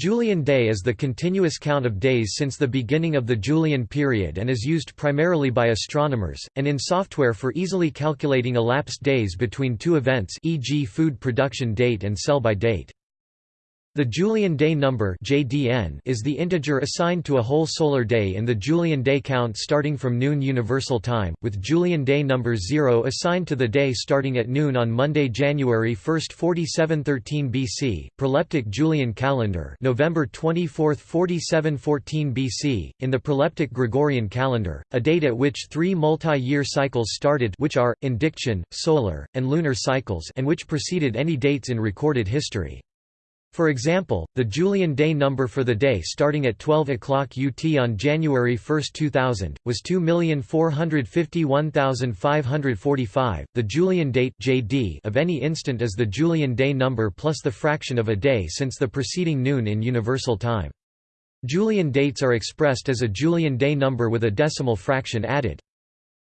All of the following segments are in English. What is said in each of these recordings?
Julian day is the continuous count of days since the beginning of the Julian period and is used primarily by astronomers, and in software for easily calculating elapsed days between two events e.g. food production date and sell-by date. The Julian day number (JDN) is the integer assigned to a whole solar day in the Julian day count starting from noon universal time, with Julian day number 0 assigned to the day starting at noon on Monday, January 1, 4713 BC, proleptic Julian calendar, November 24, 4714 BC, in the proleptic Gregorian calendar, a date at which 3 multi-year cycles started which are indiction, solar, and lunar cycles and which preceded any dates in recorded history. For example, the Julian day number for the day starting at 12 o'clock UT on January 1, 2000, was 2,451,545. The Julian date (JD) of any instant is the Julian day number plus the fraction of a day since the preceding noon in universal time. Julian dates are expressed as a Julian day number with a decimal fraction added.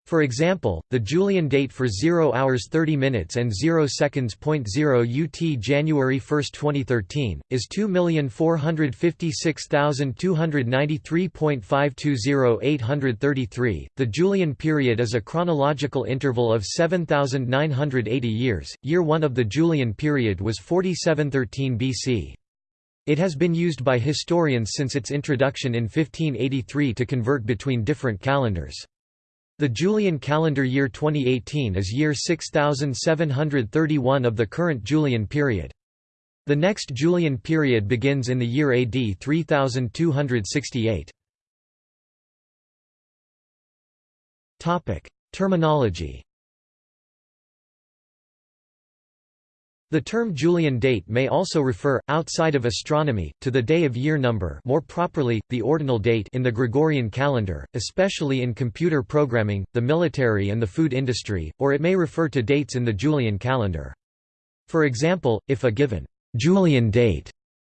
For example, the Julian date for 0 hours 30 minutes and 0 seconds. 0 UT January 1, 2013, is 2,456,293.520833. The Julian period is a chronological interval of 7,980 years. Year 1 of the Julian period was 4713 BC. It has been used by historians since its introduction in 1583 to convert between different calendars. The Julian calendar year 2018 is year 6731 of the current Julian period. The next Julian period begins in the year AD 3268. Terminology The term Julian date may also refer, outside of astronomy, to the day of year number more properly, the ordinal date in the Gregorian calendar, especially in computer programming, the military and the food industry, or it may refer to dates in the Julian calendar. For example, if a given Julian date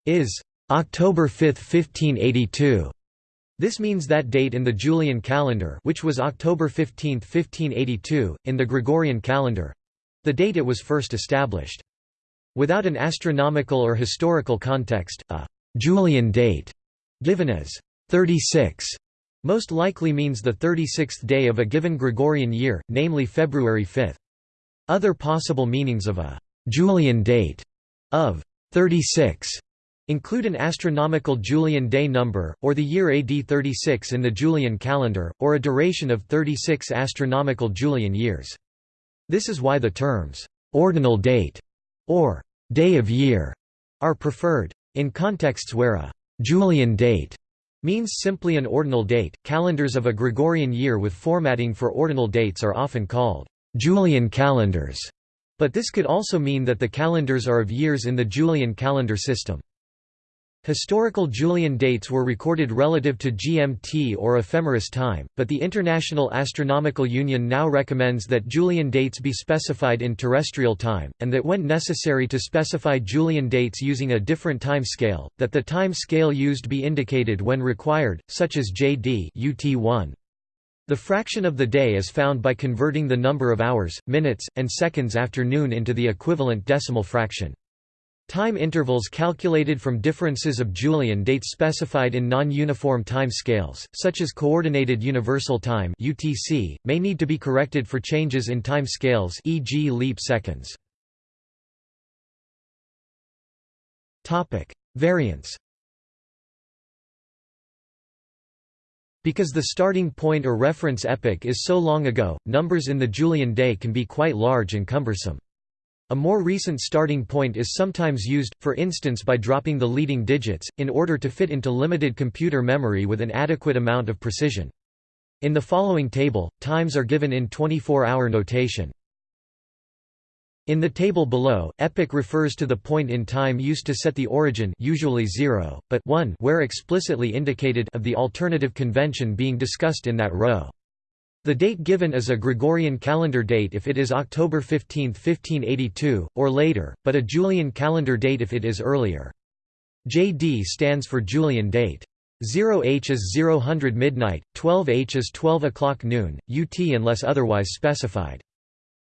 is October 5, 1582, this means that date in the Julian calendar which was October 15, 1582, in the Gregorian calendar—the date it was first established. Without an astronomical or historical context, a Julian date, given as 36, most likely means the 36th day of a given Gregorian year, namely February 5. Other possible meanings of a Julian date of 36 include an astronomical Julian day number, or the year AD 36 in the Julian calendar, or a duration of 36 astronomical Julian years. This is why the terms ordinal date or day of year are preferred. In contexts where a Julian date means simply an ordinal date, calendars of a Gregorian year with formatting for ordinal dates are often called Julian calendars, but this could also mean that the calendars are of years in the Julian calendar system. Historical Julian dates were recorded relative to GMT or ephemeris time, but the International Astronomical Union now recommends that Julian dates be specified in terrestrial time, and that when necessary to specify Julian dates using a different time scale, that the time scale used be indicated when required, such as JD UT1. The fraction of the day is found by converting the number of hours, minutes, and seconds after noon into the equivalent decimal fraction. Time intervals calculated from differences of Julian dates specified in non-uniform time scales, such as Coordinated Universal Time (UTC), may need to be corrected for changes in time scales, e.g., leap seconds. Topic: Variants. Because the starting point or reference epoch is so long ago, numbers in the Julian day can be quite large and cumbersome. A more recent starting point is sometimes used, for instance by dropping the leading digits, in order to fit into limited computer memory with an adequate amount of precision. In the following table, times are given in 24-hour notation. In the table below, epoch refers to the point in time used to set the origin usually 0, but 1 where explicitly indicated of the alternative convention being discussed in that row. The date given is a Gregorian calendar date if it is October 15, 1582, or later, but a Julian calendar date if it is earlier. JD stands for Julian date. 0H is 0000 midnight, 12H is 12 o'clock noon, UT unless otherwise specified.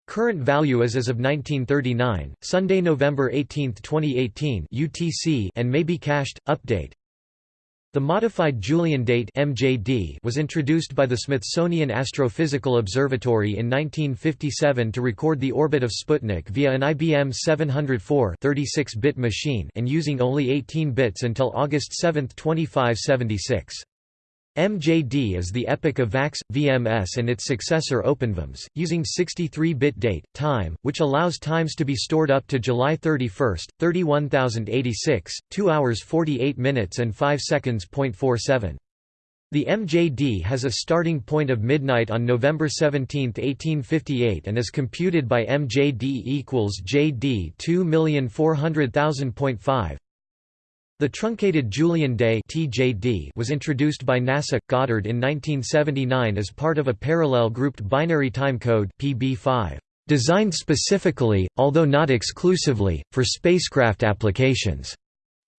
Current value is as of 1939, Sunday, November 18, 2018 UTC and may be cached. Update the modified Julian date MJD was introduced by the Smithsonian Astrophysical Observatory in 1957 to record the orbit of Sputnik via an IBM 704 36-bit machine and using only 18 bits until August 7, 2576. MJD is the epoch of VAX, VMS and its successor OpenVMS, using 63-bit date, time, which allows times to be stored up to July 31, 31086, 2 hours 48 minutes and 5 seconds. 47. The MJD has a starting point of midnight on November 17, 1858 and is computed by MJD equals JD 2400000.5 the truncated Julian day (TJD) was introduced by NASA Goddard in 1979 as part of a parallel grouped binary time code (PB5), designed specifically, although not exclusively, for spacecraft applications.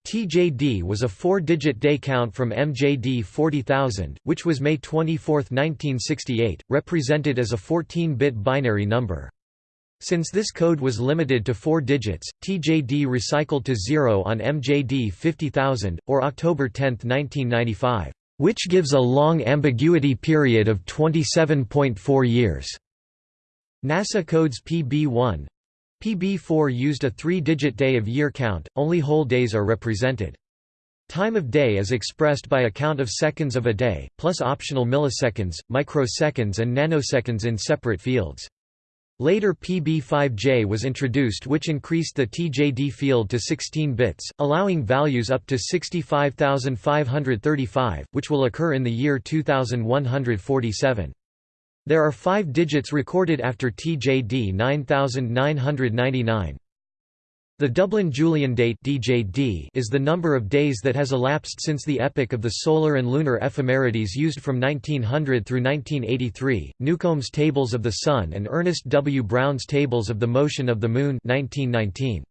TJD was a four-digit day count from MJD 40000, which was May 24, 1968, represented as a 14-bit binary number. Since this code was limited to four digits, TJD recycled to zero on MJD 50000, or October 10, 1995, which gives a long ambiguity period of 27.4 years. NASA codes PB1 PB4 used a three-digit day of year count, only whole days are represented. Time of day is expressed by a count of seconds of a day, plus optional milliseconds, microseconds and nanoseconds in separate fields. Later PB5J was introduced which increased the TJD field to 16 bits, allowing values up to 65,535, which will occur in the year 2147. There are five digits recorded after TJD 9999. The Dublin Julian date (DJD) is the number of days that has elapsed since the epoch of the solar and lunar ephemerides used from 1900 through 1983. Newcomb's Tables of the Sun and Ernest W. Brown's Tables of the Motion of the Moon 1919.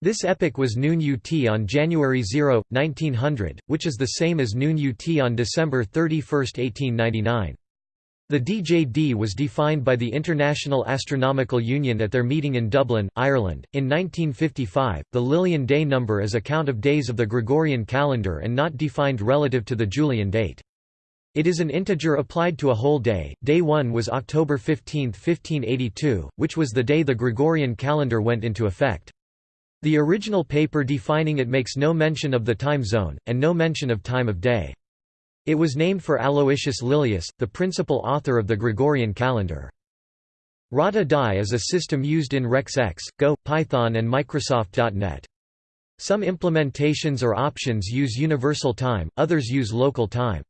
This epoch was noon UT on January 0, 1900, which is the same as noon UT on December 31, 1899. The DJD was defined by the International Astronomical Union at their meeting in Dublin, Ireland. In 1955, the Lilian day number is a count of days of the Gregorian calendar and not defined relative to the Julian date. It is an integer applied to a whole day. Day 1 was October 15, 1582, which was the day the Gregorian calendar went into effect. The original paper defining it makes no mention of the time zone, and no mention of time of day. It was named for Aloysius Lilius, the principal author of the Gregorian calendar. Rata Die is a system used in RexX, Go, Python and Microsoft.NET. Some implementations or options use universal time, others use local time.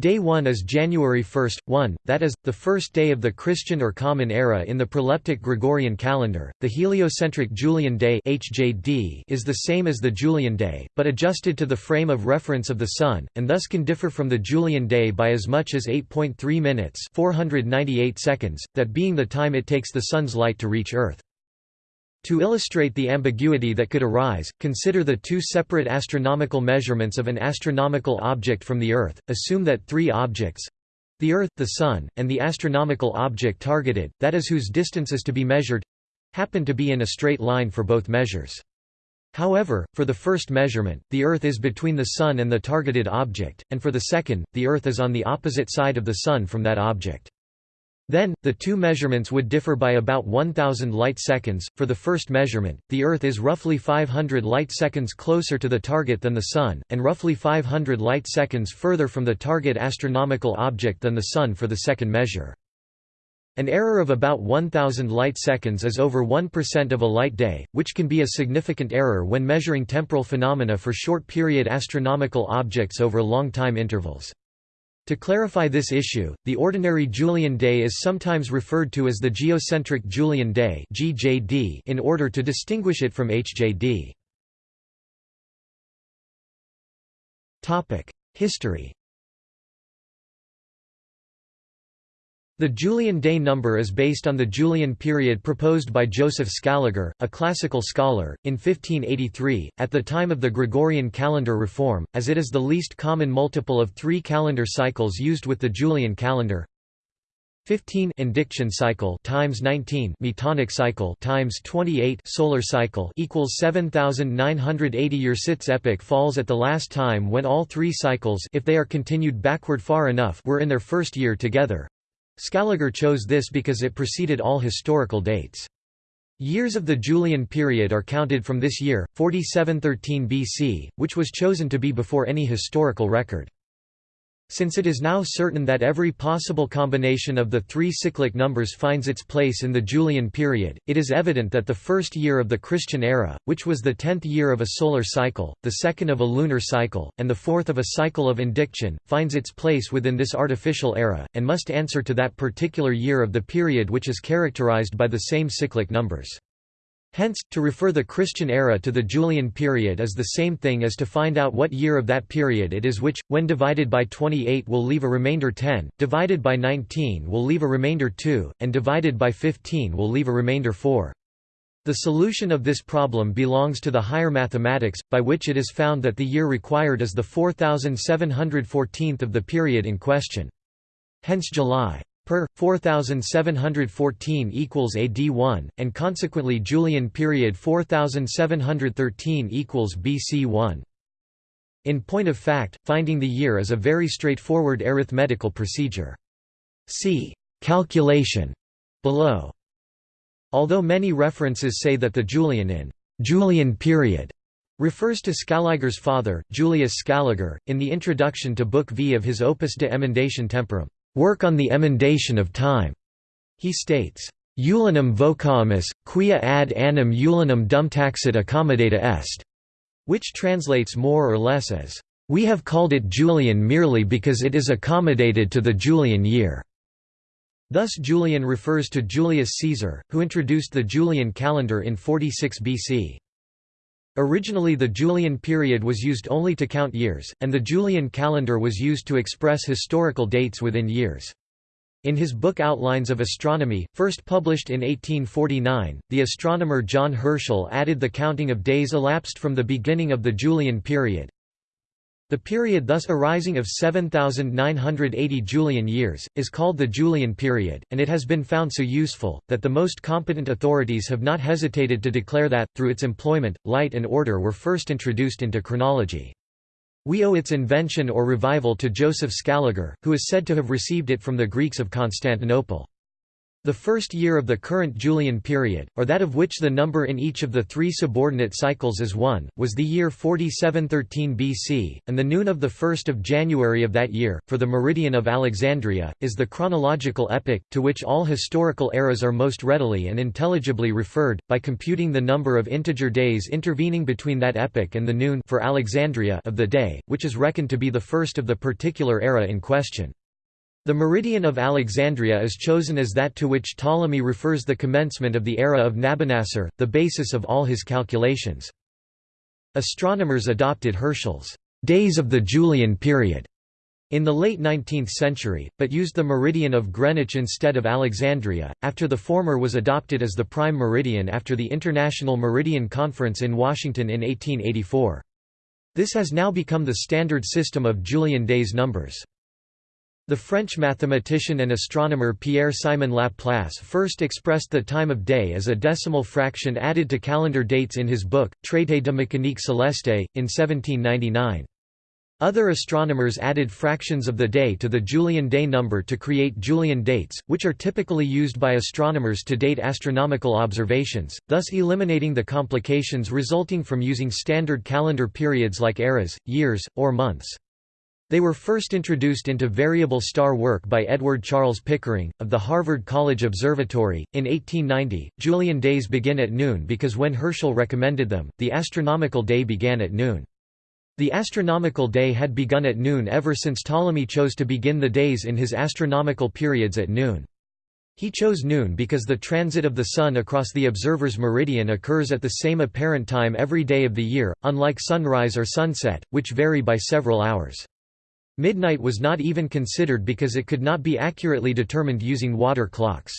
Day 1 is January 1, 1, that is, the first day of the Christian or Common Era in the proleptic Gregorian calendar. The heliocentric Julian day (HJD) is the same as the Julian day, but adjusted to the frame of reference of the Sun, and thus can differ from the Julian day by as much as 8.3 minutes (498 seconds), that being the time it takes the Sun's light to reach Earth. To illustrate the ambiguity that could arise, consider the two separate astronomical measurements of an astronomical object from the Earth. Assume that three objects—the Earth, the Sun, and the astronomical object targeted, that is whose distance is to be measured—happen to be in a straight line for both measures. However, for the first measurement, the Earth is between the Sun and the targeted object, and for the second, the Earth is on the opposite side of the Sun from that object. Then, the two measurements would differ by about 1000 light-seconds. For the first measurement, the Earth is roughly 500 light-seconds closer to the target than the Sun, and roughly 500 light-seconds further from the target astronomical object than the Sun for the second measure. An error of about 1000 light-seconds is over 1% of a light day, which can be a significant error when measuring temporal phenomena for short-period astronomical objects over long time intervals. To clarify this issue, the ordinary Julian day is sometimes referred to as the geocentric Julian day (GJD) in order to distinguish it from HJD. History The Julian day number is based on the Julian period proposed by Joseph Scaliger, a classical scholar, in 1583, at the time of the Gregorian calendar reform, as it is the least common multiple of three calendar cycles used with the Julian calendar. 15 indiction cycle times 19 metonic cycle times 28 solar cycle equals 7980 year Sit's epoch falls at the last time when all three cycles if they are continued backward far enough were in their first year together. Scaliger chose this because it preceded all historical dates. Years of the Julian period are counted from this year, 4713 BC, which was chosen to be before any historical record. Since it is now certain that every possible combination of the three cyclic numbers finds its place in the Julian period, it is evident that the first year of the Christian era, which was the tenth year of a solar cycle, the second of a lunar cycle, and the fourth of a cycle of indiction, finds its place within this artificial era, and must answer to that particular year of the period which is characterized by the same cyclic numbers. Hence, to refer the Christian era to the Julian period is the same thing as to find out what year of that period it is which, when divided by 28 will leave a remainder 10, divided by 19 will leave a remainder 2, and divided by 15 will leave a remainder 4. The solution of this problem belongs to the higher mathematics, by which it is found that the year required is the 4714th of the period in question. Hence July per 4714 equals AD 1 and consequently Julian period 4713 equals BC 1 in point of fact finding the year is a very straightforward arithmetical procedure. See calculation below. Although many references say that the Julian in Julian period refers to Scaliger's father, Julius Scaliger, in the introduction to Book V of his Opus de Emendatione Temporum work on the emendation of time. He states, Julianum vocamus, quia ad annum Julianum dumtaxat accommodata est, which translates more or less as, we have called it Julian merely because it is accommodated to the Julian year. Thus Julian refers to Julius Caesar, who introduced the Julian calendar in 46 BC. Originally the Julian period was used only to count years, and the Julian calendar was used to express historical dates within years. In his book Outlines of Astronomy, first published in 1849, the astronomer John Herschel added the counting of days elapsed from the beginning of the Julian period, the period thus arising of 7,980 Julian years, is called the Julian period, and it has been found so useful, that the most competent authorities have not hesitated to declare that, through its employment, light and order were first introduced into chronology. We owe its invention or revival to Joseph Scaliger, who is said to have received it from the Greeks of Constantinople. The first year of the current Julian period, or that of which the number in each of the three subordinate cycles is 1, was the year 4713 BC, and the noon of the 1st of January of that year, for the meridian of Alexandria, is the chronological epoch, to which all historical eras are most readily and intelligibly referred, by computing the number of integer days intervening between that epoch and the noon for Alexandria of the day, which is reckoned to be the first of the particular era in question. The meridian of Alexandria is chosen as that to which Ptolemy refers the commencement of the era of Nabonassar, the basis of all his calculations. Astronomers adopted Herschel's days of the Julian period in the late 19th century, but used the meridian of Greenwich instead of Alexandria, after the former was adopted as the prime meridian after the International Meridian Conference in Washington in 1884. This has now become the standard system of Julian days numbers. The French mathematician and astronomer Pierre-Simon Laplace first expressed the time of day as a decimal fraction added to calendar dates in his book, Traité de mécanique céleste, in 1799. Other astronomers added fractions of the day to the Julian day number to create Julian dates, which are typically used by astronomers to date astronomical observations, thus eliminating the complications resulting from using standard calendar periods like eras, years, or months. They were first introduced into variable star work by Edward Charles Pickering, of the Harvard College Observatory. In 1890, Julian days begin at noon because when Herschel recommended them, the astronomical day began at noon. The astronomical day had begun at noon ever since Ptolemy chose to begin the days in his astronomical periods at noon. He chose noon because the transit of the Sun across the observer's meridian occurs at the same apparent time every day of the year, unlike sunrise or sunset, which vary by several hours. Midnight was not even considered because it could not be accurately determined using water clocks.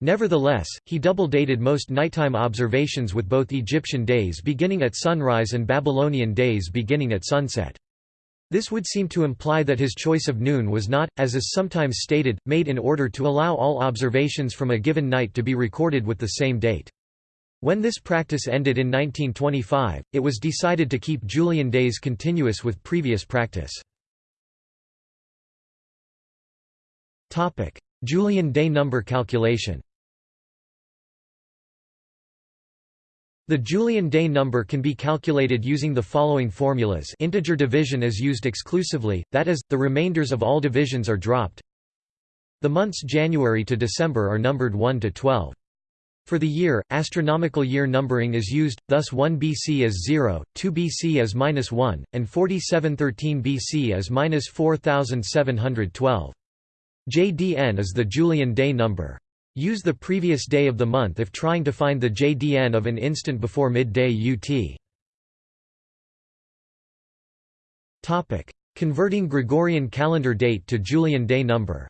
Nevertheless, he double-dated most nighttime observations with both Egyptian days beginning at sunrise and Babylonian days beginning at sunset. This would seem to imply that his choice of noon was not, as is sometimes stated, made in order to allow all observations from a given night to be recorded with the same date. When this practice ended in 1925, it was decided to keep Julian days continuous with previous practice. Julian day number calculation The Julian day number can be calculated using the following formulas integer division is used exclusively, that is, the remainders of all divisions are dropped. The months January to December are numbered 1 to 12. For the year, astronomical year numbering is used, thus 1 BC as 0, 2 BC as minus 1, and 4713 BC as minus 4712. JDN is the Julian day number. Use the previous day of the month if trying to find the JDN of an instant before midday UT. Converting Gregorian calendar date to Julian day number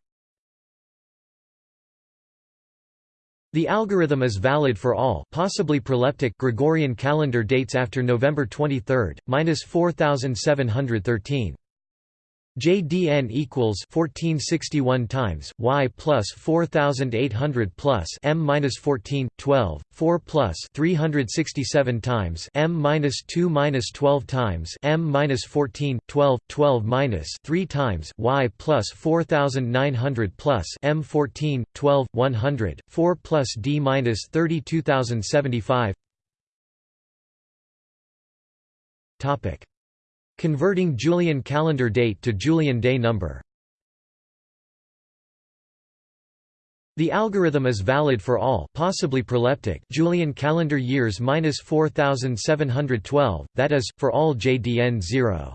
The algorithm is valid for all possibly proleptic Gregorian calendar dates after November 23, minus 4713. JDN equals 1461 times y plus 4800 plus m minus 14 12 4 plus 367 times m minus 2 minus 12 times m minus 14 12 12 minus 3 times y plus 4900 plus m 14 12 100 4 plus d minus 32075 topic Converting Julian calendar date to Julian day number The algorithm is valid for all possibly proleptic Julian calendar years minus 4712, that is, for all JDN 0.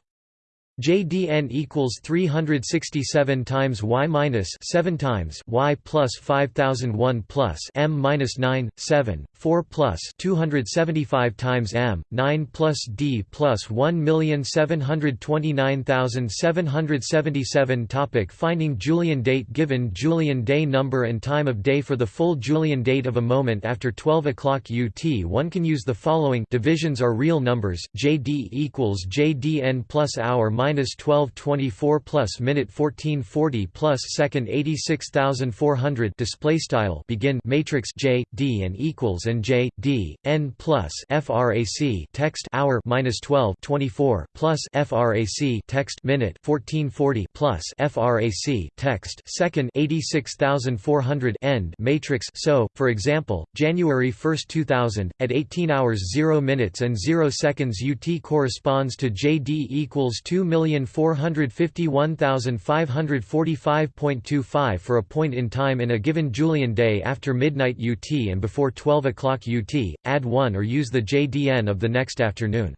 JDN equals 367 times y minus 7 times y plus 5001 plus m minus 9 7 4 plus 275 times m 9 plus d plus 1729777 topic finding Julian date given Julian day number and time of day for the full Julian date of a moment after 12 o'clock UT one can use the following divisions are real numbers JD equals JDN plus hour minus minus 1224 plus minute 1440 plus second 86400 display style begin matrix J D and equals and J D N plus frac text hour minus 1224 plus frac text minute 1440 plus frac text second 86400 end matrix. So for example January 1 2000 at 18 hours 0 minutes and 0 seconds UT corresponds to JD equals 2 million 1,451,545.25 for a point in time in a given Julian day after midnight UT and before 12 o'clock UT, add 1 or use the JDN of the next afternoon.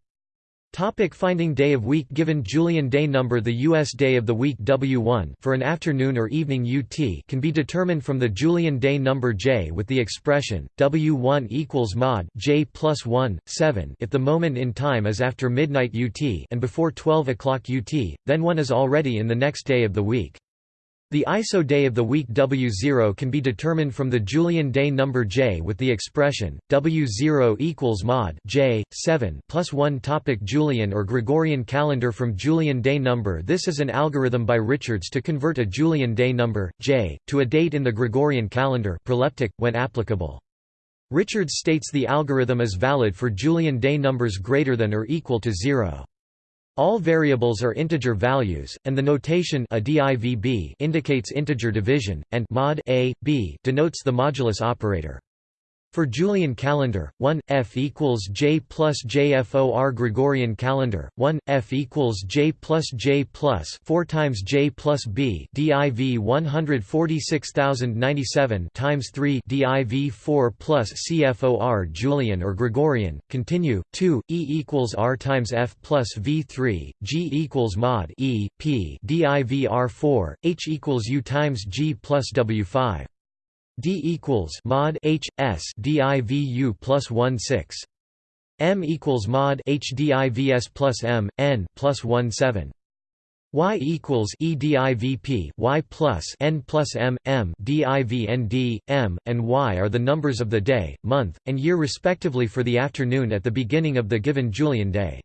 Topic finding day of week Given Julian day number The U.S. day of the week W1 for an afternoon or evening UT can be determined from the Julian day number J with the expression, W1 equals mod J plus 1, 7 if the moment in time is after midnight UT and before 12 o'clock UT, then one is already in the next day of the week. The ISO day of the week W0 can be determined from the Julian day number J with the expression W0 equals mod J 7 plus 1 topic Julian or Gregorian calendar from Julian day number This is an algorithm by Richards to convert a Julian day number J to a date in the Gregorian calendar proleptic when applicable. Richards states the algorithm is valid for Julian day numbers greater than or equal to 0. All variables are integer values, and the notation a divb indicates integer division, and mod a, b denotes the modulus operator. For Julian calendar, 1 f equals j plus jfor Gregorian calendar, 1 f equals j plus j plus 4 times j plus b div 146097 times 3 div 4 plus cfor Julian or Gregorian. Continue 2 e equals r times f plus v3 g equals mod e p div r4 h equals u times g plus w5 D equals mod H S DIVU plus one six M equals mod H DIVS plus M N plus one seven Y equals EDIVP Y plus N plus M M DIVND M and Y are the numbers of the day, month, and year respectively for the afternoon at the beginning of the given Julian day.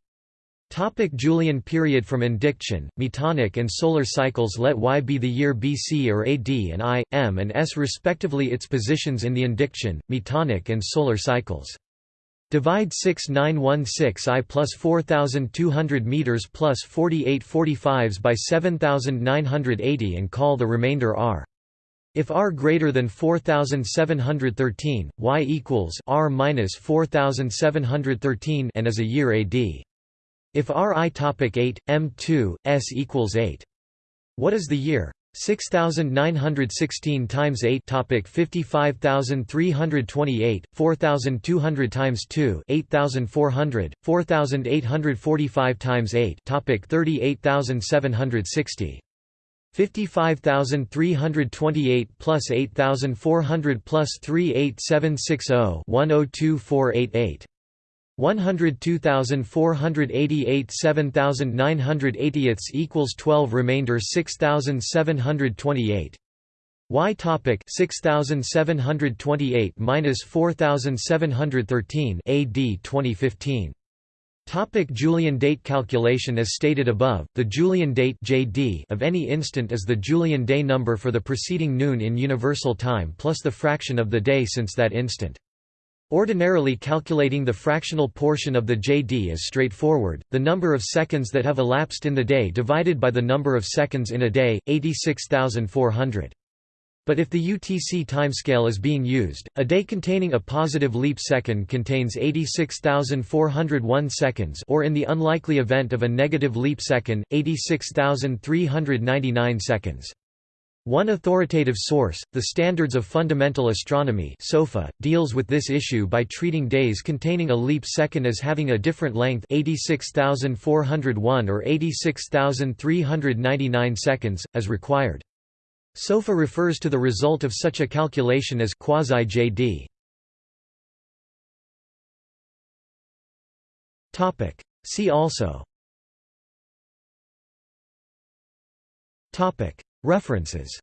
Topic Julian period From indiction, metonic and solar cycles Let Y be the year BC or AD and I, M and S respectively its positions in the indiction, metonic and solar cycles. Divide 6916 I plus 4200 meters plus 4845s by 7980 and call the remainder R. If R greater than 4713, Y equals R minus 4713 and is a year AD. If Ri topic 8, M2, S equals 8. What is the year? 6916 times 8 topic 55328 4200 times 2 8400 4845 times 8 topic 38760 55328 plus 8400 plus 38760 102488 102,488 7,980 equals 12 remainder 6,728 Y topic 6728 minus 4713 AD 2015 Topic Julian date calculation As stated above, the Julian date JD of any instant is the Julian day number for the preceding noon in universal time plus the fraction of the day since that instant. Ordinarily calculating the fractional portion of the JD is straightforward, the number of seconds that have elapsed in the day divided by the number of seconds in a day, 86,400. But if the UTC timescale is being used, a day containing a positive leap second contains 86,401 seconds or in the unlikely event of a negative leap second, 86,399 seconds. One authoritative source, the Standards of Fundamental Astronomy SOFA, deals with this issue by treating days containing a leap second as having a different length 86,401 or 86,399 seconds, as required. SOFA refers to the result of such a calculation as quasi-JD. See also References